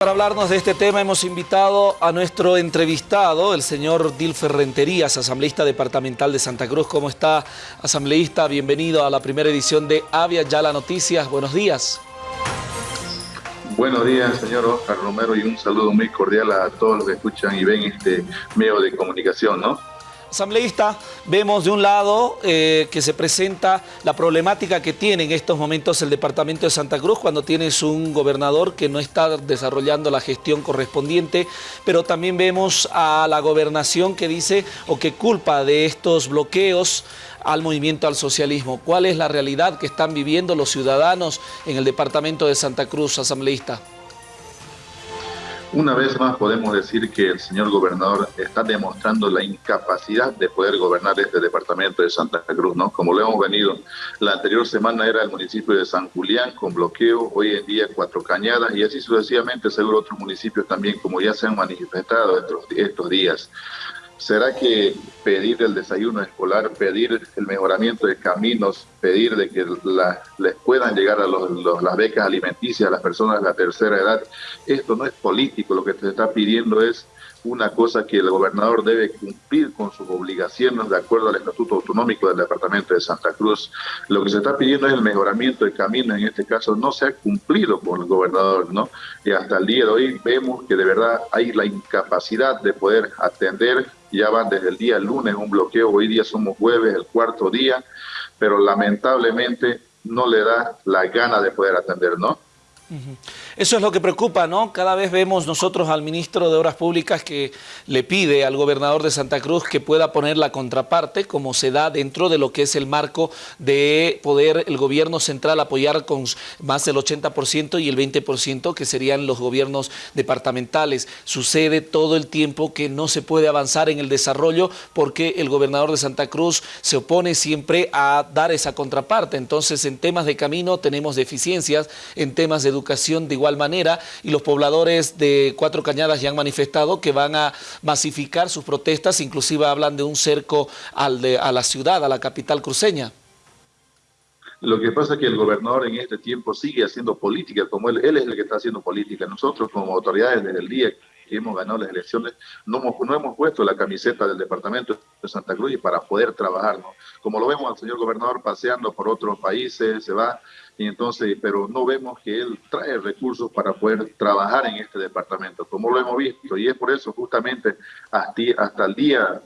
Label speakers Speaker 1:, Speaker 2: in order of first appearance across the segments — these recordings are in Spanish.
Speaker 1: Para hablarnos de este tema hemos invitado a nuestro entrevistado, el señor Dilfer Renterías, asambleísta departamental de Santa Cruz. ¿Cómo está, asambleísta? Bienvenido a la primera edición de Avia Yala Noticias. Buenos días.
Speaker 2: Buenos días, señor Oscar Romero, y un saludo muy cordial a todos los que escuchan y ven este medio de comunicación, ¿no?
Speaker 1: Asambleísta, vemos de un lado eh, que se presenta la problemática que tiene en estos momentos el departamento de Santa Cruz cuando tienes un gobernador que no está desarrollando la gestión correspondiente, pero también vemos a la gobernación que dice o que culpa de estos bloqueos al movimiento al socialismo. ¿Cuál es la realidad que están viviendo los ciudadanos en el departamento de Santa Cruz, asambleísta?
Speaker 2: Una vez más podemos decir que el señor gobernador está demostrando la incapacidad de poder gobernar este departamento de Santa Cruz, ¿no? Como lo hemos venido, la anterior semana era el municipio de San Julián con bloqueo, hoy en día Cuatro Cañadas y así sucesivamente seguro otros municipios también, como ya se han manifestado estos, estos días. ¿Será que pedir el desayuno escolar, pedir el mejoramiento de caminos, pedir de que les puedan llegar a las becas alimenticias a las personas de la tercera edad, esto no es político, lo que se está pidiendo es una cosa que el gobernador debe cumplir con sus obligaciones de acuerdo al Estatuto Autonómico del Departamento de Santa Cruz. Lo que se está pidiendo es el mejoramiento de caminos, en este caso no se ha cumplido con el gobernador, ¿no? Y hasta el día de hoy vemos que de verdad hay la incapacidad de poder atender, ya van desde el día lunes un bloqueo, hoy día somos jueves, el cuarto día, pero lamentablemente no le da la gana de poder atender, ¿no?
Speaker 1: Eso es lo que preocupa, ¿no? Cada vez vemos nosotros al ministro de Obras Públicas que le pide al gobernador de Santa Cruz que pueda poner la contraparte, como se da dentro de lo que es el marco de poder el gobierno central apoyar con más del 80% y el 20% que serían los gobiernos departamentales. Sucede todo el tiempo que no se puede avanzar en el desarrollo porque el gobernador de Santa Cruz se opone siempre a dar esa contraparte. Entonces, en temas de camino tenemos deficiencias, en temas de educación educación de igual manera y los pobladores de Cuatro Cañadas ya han manifestado que van a masificar sus protestas, inclusive hablan de un cerco al de, a la ciudad, a la capital cruceña.
Speaker 2: Lo que pasa es que el gobernador en este tiempo sigue haciendo política, como él, él es el que está haciendo política. Nosotros como autoridades desde el día que hemos ganado las elecciones, no hemos, no hemos puesto la camiseta del departamento de Santa Cruz para poder trabajar. ¿no? Como lo vemos al señor gobernador paseando por otros países, se va, y entonces, pero no vemos que él trae recursos para poder trabajar en este departamento, como lo hemos visto. Y es por eso justamente hasta, el día,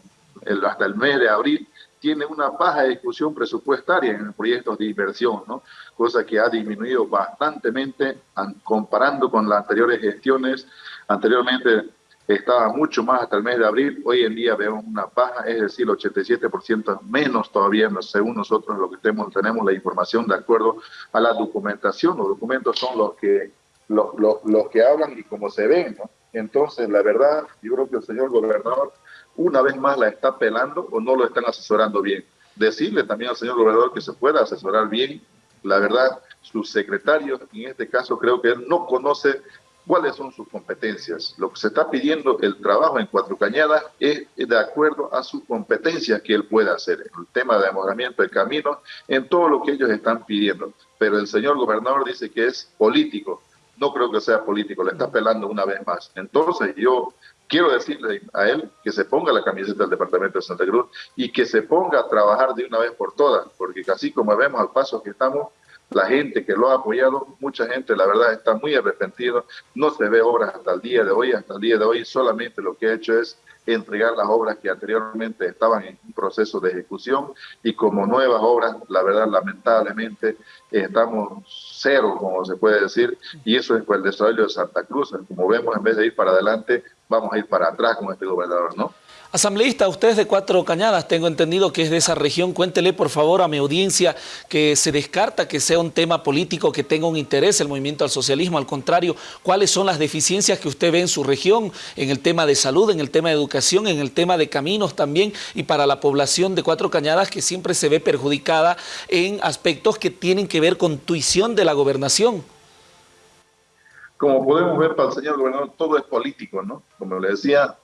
Speaker 2: hasta el mes de abril, tiene una baja discusión presupuestaria en proyectos de inversión, ¿no? cosa que ha disminuido bastantemente comparando con las anteriores gestiones. Anteriormente estaba mucho más hasta el mes de abril, hoy en día vemos una baja, es decir, 87% menos todavía, según nosotros lo que tenemos, tenemos la información de acuerdo a la documentación. Los documentos son los que, los, los, que hablan y cómo se ven. ¿no? Entonces, la verdad, yo creo que el señor gobernador una vez más la está pelando o no lo están asesorando bien. Decirle también al señor gobernador que se pueda asesorar bien, la verdad, su secretario, en este caso creo que él no conoce cuáles son sus competencias. Lo que se está pidiendo el trabajo en Cuatro Cañadas es de acuerdo a sus competencias que él pueda hacer, el tema de mejoramiento de caminos, en todo lo que ellos están pidiendo. Pero el señor gobernador dice que es político. No creo que sea político, le está apelando una vez más. Entonces yo quiero decirle a él que se ponga la camiseta del Departamento de Santa Cruz y que se ponga a trabajar de una vez por todas, porque así como vemos al paso que estamos, la gente que lo ha apoyado, mucha gente la verdad está muy arrepentido, no se ve obras hasta el día de hoy, hasta el día de hoy solamente lo que ha hecho es entregar las obras que anteriormente estaban en proceso de ejecución y como nuevas obras, la verdad lamentablemente estamos cero, como se puede decir, y eso es por el desarrollo de Santa Cruz, como vemos en vez de ir para adelante, vamos a ir para atrás con este gobernador, ¿no?
Speaker 1: Asambleísta, usted es de Cuatro Cañadas, tengo entendido que es de esa región. Cuéntele por favor a mi audiencia que se descarta que sea un tema político que tenga un interés el movimiento al socialismo. Al contrario, ¿cuáles son las deficiencias que usted ve en su región en el tema de salud, en el tema de educación, en el tema de caminos también y para la población de Cuatro Cañadas que siempre se ve perjudicada en aspectos que tienen que ver con tuición de la gobernación?
Speaker 2: Como podemos ver para el señor gobernador, todo es político, ¿no? Como le decía,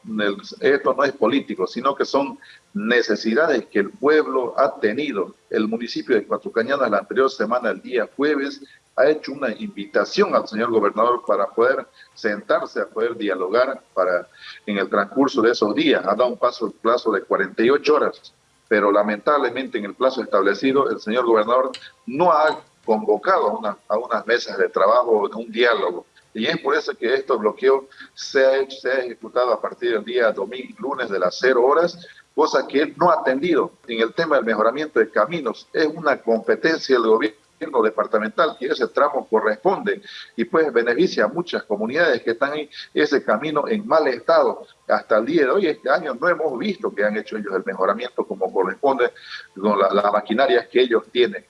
Speaker 2: esto no es político, sino que son necesidades que el pueblo ha tenido. El municipio de Cuatro Cañadas la anterior semana, el día jueves, ha hecho una invitación al señor gobernador para poder sentarse, a poder dialogar para en el transcurso de esos días. Ha dado un paso, plazo de 48 horas, pero lamentablemente en el plazo establecido el señor gobernador no ha convocado a, unas mesas de trabajo, un diálogo. Y es por eso que este bloqueo se ha, hecho, se ha ejecutado a partir del día domingo, lunes de las 0 horas, cosa que él no ha atendido en el tema del mejoramiento de caminos. Es una competencia del gobierno departamental y ese tramo corresponde y pues beneficia a muchas comunidades que están en ese camino en mal estado. Hasta el día de hoy, este año, no hemos visto que han hecho ellos el mejoramiento como corresponde con las la maquinarias que ellos tienen.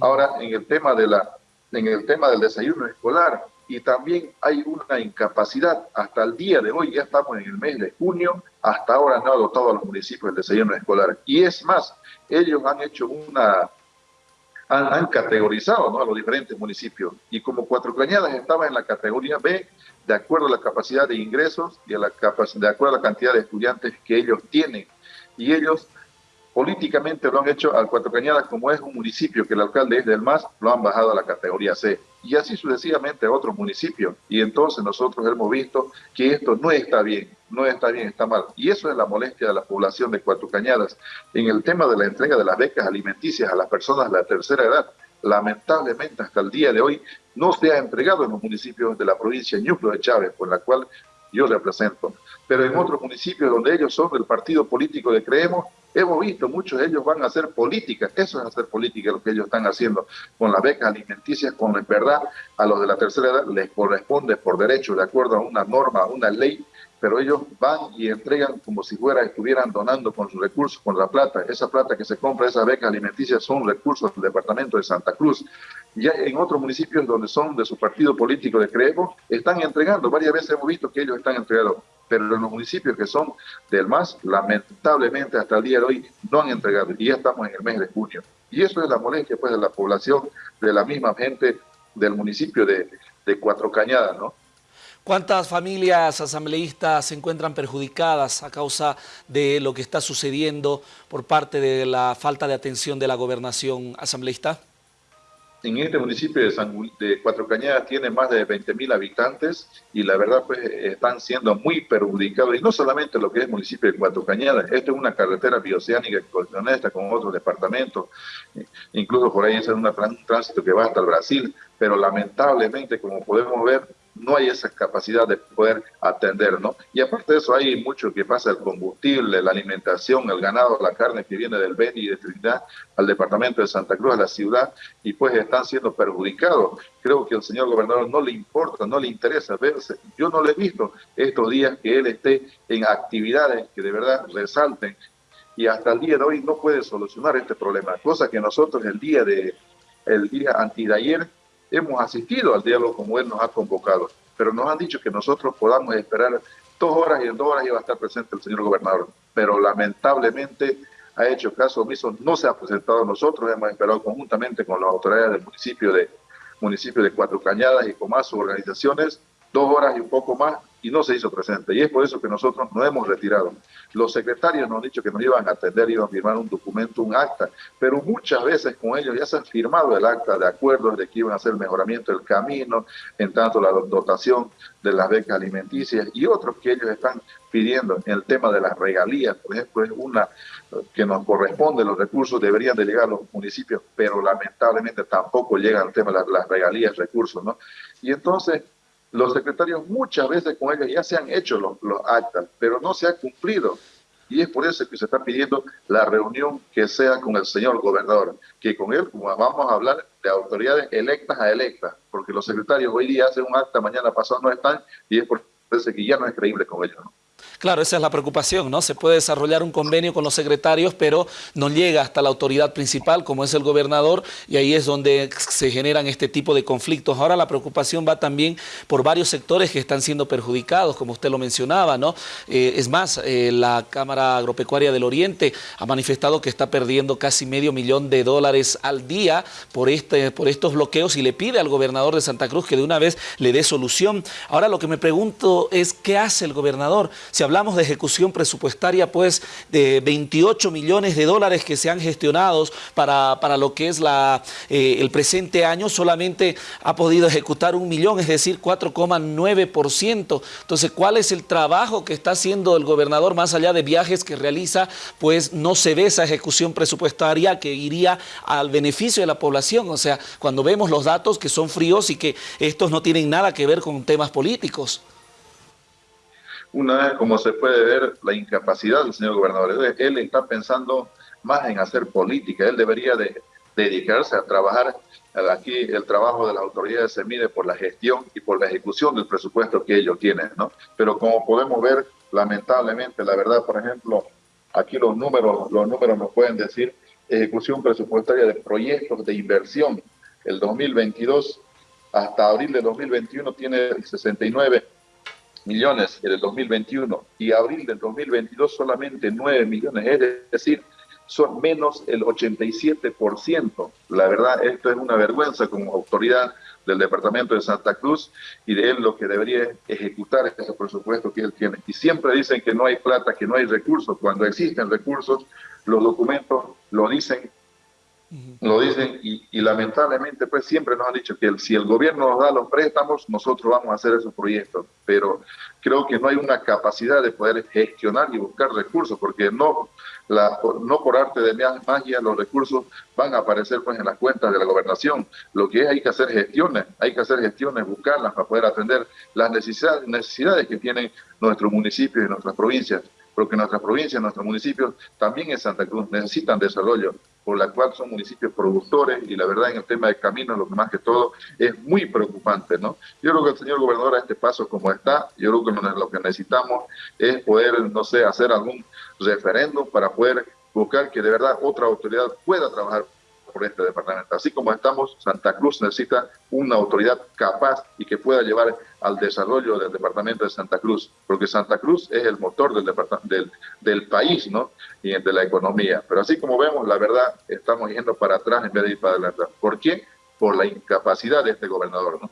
Speaker 2: Ahora, en el tema de la en el tema del desayuno escolar, y también hay una incapacidad. Hasta el día de hoy, ya estamos en el mes de junio, hasta ahora no ha dotado a los municipios el desayuno escolar. Y es más, ellos han hecho una, han, categorizado ¿no? a los diferentes municipios. Y como Cuatro Cañadas estaba en la categoría B, de acuerdo a la capacidad de ingresos y a la de acuerdo a la cantidad de estudiantes que ellos tienen. Y ellos políticamente lo han hecho al Cuatro Cañadas, como es un municipio que el alcalde es del MAS, lo han bajado a la categoría C. Y así sucesivamente a otros municipios. Y entonces nosotros hemos visto que esto no está bien, no está bien, está mal. Y eso es la molestia de la población de Cuatro Cañadas. En el tema de la entrega de las becas alimenticias a las personas de la tercera edad, lamentablemente hasta el día de hoy no se ha entregado en los municipios de la provincia de Ñuclo de Chávez, por la cual yo represento. Pero en otros municipios donde ellos son del partido político de Creemos, Hemos visto, muchos de ellos van a hacer política, eso es hacer política lo que ellos están haciendo con las becas alimenticias, con en verdad a los de la tercera edad les corresponde por derecho, de acuerdo a una norma, a una ley, pero ellos van y entregan como si fuera, estuvieran donando con sus recursos, con la plata. Esa plata que se compra, esas becas alimenticias son recursos del departamento de Santa Cruz. Ya en otros municipios donde son de su partido político de Creemos, están entregando, varias veces hemos visto que ellos están entregando pero en los municipios que son del MAS, lamentablemente hasta el día de hoy no han entregado y ya estamos en el mes de junio. Y eso es la molestia pues de la población, de la misma gente del municipio de, de Cuatro Cañadas, ¿no?
Speaker 1: ¿Cuántas familias asambleístas se encuentran perjudicadas a causa de lo que está sucediendo por parte de la falta de atención de la gobernación asambleísta?
Speaker 2: en este municipio de, San, Cuatro Cañadas tiene más de 20 mil habitantes y la verdad pues están siendo muy perjudicados y no solamente lo que es municipio de Cuatro Cañadas, esto es una carretera bioceánica que conecta con otros departamentos, incluso por ahí es un tránsito que va hasta el Brasil, pero lamentablemente como podemos ver no hay esa capacidad de poder atender, ¿no? Y aparte de eso hay mucho que pasa, el combustible, la alimentación, el ganado, la carne que viene del Beni y de Trinidad al departamento de Santa Cruz, a la ciudad, y pues están siendo perjudicados. Creo que al señor gobernador no le importa, no le interesa verse. Yo no le he visto estos días que él esté en actividades que de verdad resalten y hasta el día de hoy no puede solucionar este problema, cosa que nosotros el día de el día antes de ayer hemos asistido al diálogo como él nos ha convocado, pero nos han dicho que nosotros podamos esperar dos horas y en dos horas iba a estar presente el señor gobernador, pero lamentablemente ha hecho caso omiso, no se ha presentado nosotros, hemos esperado conjuntamente con las autoridades del municipio de, municipio de Cuatro Cañadas y con más organizaciones, dos horas y un poco más y no se hizo presente. Y es por eso que nosotros nos hemos retirado. Los secretarios nos han dicho que nos iban a atender, iban a firmar un documento, un acta, pero muchas veces con ellos ya se han firmado el acta de acuerdo de que iban a hacer el mejoramiento del camino, en tanto la dotación de las becas alimenticias y otros que ellos están pidiendo en el tema de las regalías, por ejemplo, es una que nos corresponde, los recursos deberían de llegar a los municipios, pero lamentablemente tampoco llega el tema de las regalías, recursos, ¿no? Y entonces los secretarios muchas veces con ellos ya se han hecho los, actas, pero no se ha cumplido. Y es por eso que se está pidiendo la reunión que sea con el señor gobernador, que con él vamos a hablar de autoridades electas a electas, porque los secretarios hoy día hacen un acta, mañana pasado no están, y es por eso que ya no es creíble con ellos. ¿no?
Speaker 1: Claro, esa es la preocupación, ¿no? Se puede desarrollar un convenio con los secretarios, pero no llega hasta la autoridad principal, como es el gobernador, y ahí es donde se generan este tipo de conflictos. Ahora la preocupación va también por varios sectores que están siendo perjudicados, como usted lo mencionaba, ¿no? Eh, es más, eh, la Cámara Agropecuaria del Oriente ha manifestado que está perdiendo casi medio millón de dólares al día por, este, por estos bloqueos y le pide al gobernador de Santa Cruz que de una vez le dé solución. Ahora lo que me pregunto es, ¿qué hace el gobernador? Hablamos de ejecución presupuestaria, pues de 28 millones de dólares que se han gestionado para, para lo que es la, eh, el presente año, solamente ha podido ejecutar un millón, es decir, 4,9%. Entonces, ¿cuál es el trabajo que está haciendo el gobernador más allá de viajes que realiza? Pues no se ve esa ejecución presupuestaria que iría al beneficio de la población. O sea, cuando vemos los datos que son fríos y que estos no tienen nada que ver con temas políticos.
Speaker 2: Una vez, como se puede ver, la incapacidad del señor gobernador. Él está pensando más en hacer política. Él debería de dedicarse a trabajar. Aquí el trabajo de las autoridades se mide por la gestión y por la ejecución del presupuesto que ellos tienen, ¿no? Pero como podemos ver, lamentablemente, la verdad, por ejemplo, aquí los números, los números nos pueden decir ejecución presupuestaria de proyectos de inversión. El 2022 hasta abril de 2021 tiene 69 millones en el 2021 y abril del 2022 solamente 9 millones, es decir, son menos el 87%. La verdad, esto es una vergüenza como autoridad del departamento de Santa Cruz y de él lo que debería ejecutar ese presupuesto que él tiene. Y siempre dicen que no hay plata, que no hay recursos. Cuando existen recursos, los documentos lo dicen lo dicen y, lamentablemente pues siempre nos han dicho que si el gobierno nos da los préstamos, nosotros vamos a hacer esos proyectos, pero creo que no hay una capacidad de poder gestionar y buscar recursos, porque no, la, no por arte de magia los recursos van a aparecer pues en las cuentas de la gobernación, lo que es hay que hacer gestiones, hay que hacer gestiones, buscarlas para poder atender las necesidades, necesidades que tienen nuestros municipios y nuestras provincias porque nuestras provincias, nuestros municipios, también en Santa Cruz, necesitan desarrollo, por la cual son municipios productores y la verdad en el tema de caminos, lo que más que todo, es muy preocupante, ¿no? Yo creo que el señor gobernador a este paso como está, yo creo que lo que necesitamos es poder, no sé, hacer algún referéndum para poder buscar que de verdad otra autoridad pueda trabajar por este departamento. Así como estamos, Santa Cruz necesita una autoridad capaz y que pueda llevar al desarrollo del departamento de Santa Cruz, porque Santa Cruz es el motor del, país ¿no? y de la economía. Pero así como vemos, la verdad, estamos yendo para atrás en vez de ir para adelante. ¿Por qué? Por la incapacidad de este gobernador. ¿no?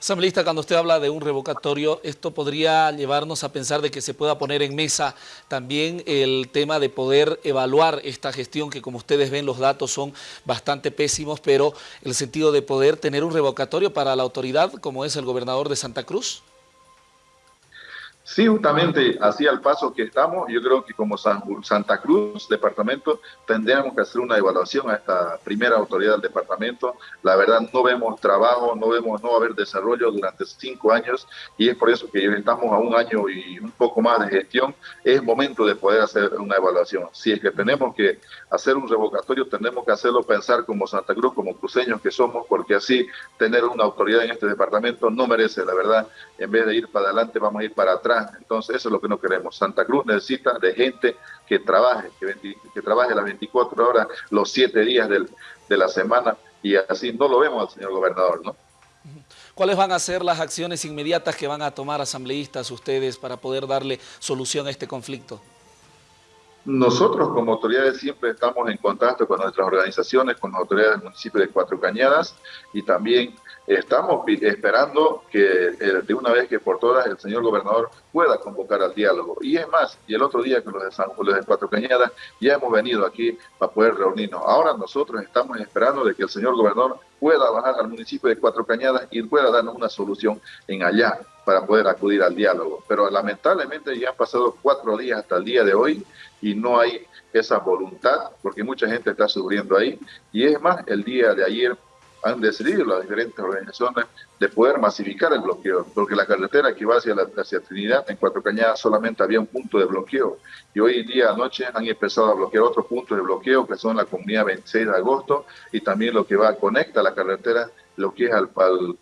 Speaker 1: Asambleísta, cuando usted habla de un revocatorio, esto podría llevarnos a pensar de que se pueda poner en mesa también el tema de poder evaluar esta gestión, que como ustedes ven los datos son bastante pésimos, pero el sentido de poder tener un revocatorio para la autoridad como es el gobernador de Santa Cruz.
Speaker 2: Sí, justamente así al paso que estamos, yo creo que como Santa Cruz, departamento, tendríamos que hacer una evaluación a esta primera autoridad del departamento. La verdad, no vemos trabajo, no vemos, no haber desarrollo durante cinco años y es por eso que estamos a un año y un poco más de gestión. Es momento de poder hacer una evaluación. Si es que tenemos que hacer un revocatorio, tenemos que hacerlo pensar como Santa Cruz, como cruceños que somos, porque así tener una autoridad en este departamento no merece, la verdad, en vez de ir para adelante, vamos a ir para atrás entonces, eso es lo que no queremos. Santa Cruz necesita de gente que trabaje, que, trabaje las 24 horas, los 7 días de la semana, y así no lo vemos al señor gobernador, ¿no?
Speaker 1: ¿Cuáles van a ser las acciones inmediatas que van a tomar asambleístas ustedes para poder darle solución a este conflicto?
Speaker 2: Nosotros como autoridades siempre estamos en contacto con nuestras organizaciones, con las autoridades del municipio de Cuatro Cañadas y también estamos esperando que eh, de una vez que por todas el señor gobernador pueda convocar al diálogo. Y es más, y el otro día con los de San Julio de Cuatro Cañadas ya hemos venido aquí para poder reunirnos. Ahora nosotros estamos esperando de que el señor gobernador pueda bajar al municipio de Cuatro Cañadas y pueda darnos una solución en allá para poder acudir al diálogo. Pero lamentablemente ya han pasado cuatro días hasta el día de hoy y no hay esa voluntad porque mucha gente está sufriendo ahí. Y es más, el día de ayer han decidido las diferentes organizaciones de poder masificar el bloqueo, porque la carretera que va hacia, hacia Trinidad, en Cuatro Cañadas, solamente había un punto de bloqueo. Y hoy día, anoche, han empezado a bloquear otros puntos de bloqueo, que son la comunidad 26 de agosto, y también lo que va, conecta la carretera, lo que es al, al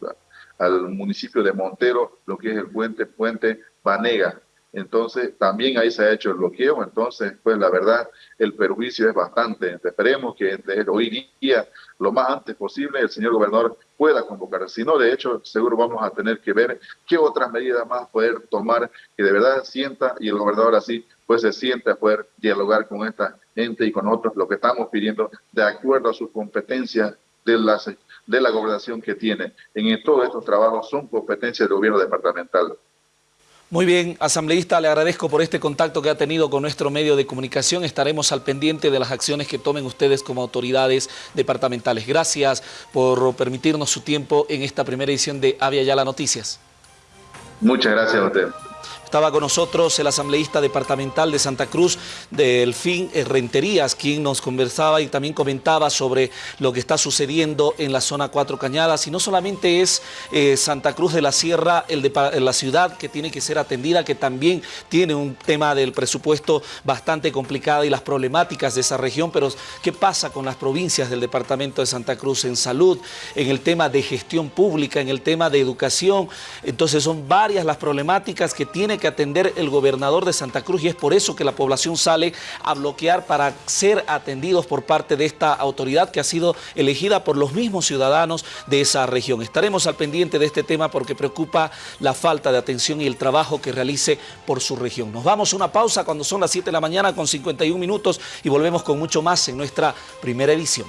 Speaker 2: al municipio de Montero, lo que es el puente, puente Vanega. Entonces, también ahí se ha hecho el bloqueo, entonces, pues la verdad, el perjuicio es bastante. Esperemos que hoy día, lo más antes posible, el señor gobernador pueda convocar. Si no, de hecho, seguro vamos a tener que ver qué otras medidas más poder tomar que de verdad sienta y el gobernador así, pues se siente a poder dialogar con esta gente y con otros, lo que estamos pidiendo, de acuerdo a sus competencias de la, de la gobernación que tiene. En todos estos trabajos son competencias del gobierno departamental.
Speaker 1: Muy bien, asambleísta, le agradezco por este contacto que ha tenido con nuestro medio de comunicación. Estaremos al pendiente de las acciones que tomen ustedes como autoridades departamentales. Gracias por permitirnos su tiempo en esta primera edición de Avia Yala Noticias.
Speaker 2: Muchas gracias a usted.
Speaker 1: Estaba con nosotros el asambleísta departamental de Santa Cruz, Delfín Renterías, quien nos conversaba y también comentaba sobre lo que está sucediendo en la zona Cuatro Cañadas. Y no solamente es eh, Santa Cruz de la Sierra, el de, la ciudad que tiene que ser atendida, que también tiene un tema del presupuesto bastante complicado y las problemáticas de esa región, pero ¿qué pasa con las provincias del departamento de Santa Cruz en salud, en el tema de gestión pública, en el tema de educación? Entonces son varias las problemáticas que que atender el gobernador de Santa Cruz y es por eso que la población sale a bloquear para ser atendidos por parte de esta autoridad que ha sido elegida por los mismos ciudadanos de esa región. Estaremos al pendiente de este tema porque preocupa la falta de atención y el trabajo que realice por su región. Nos vamos a una pausa cuando son las 7 de la mañana con 51 minutos y volvemos con mucho más en nuestra primera edición.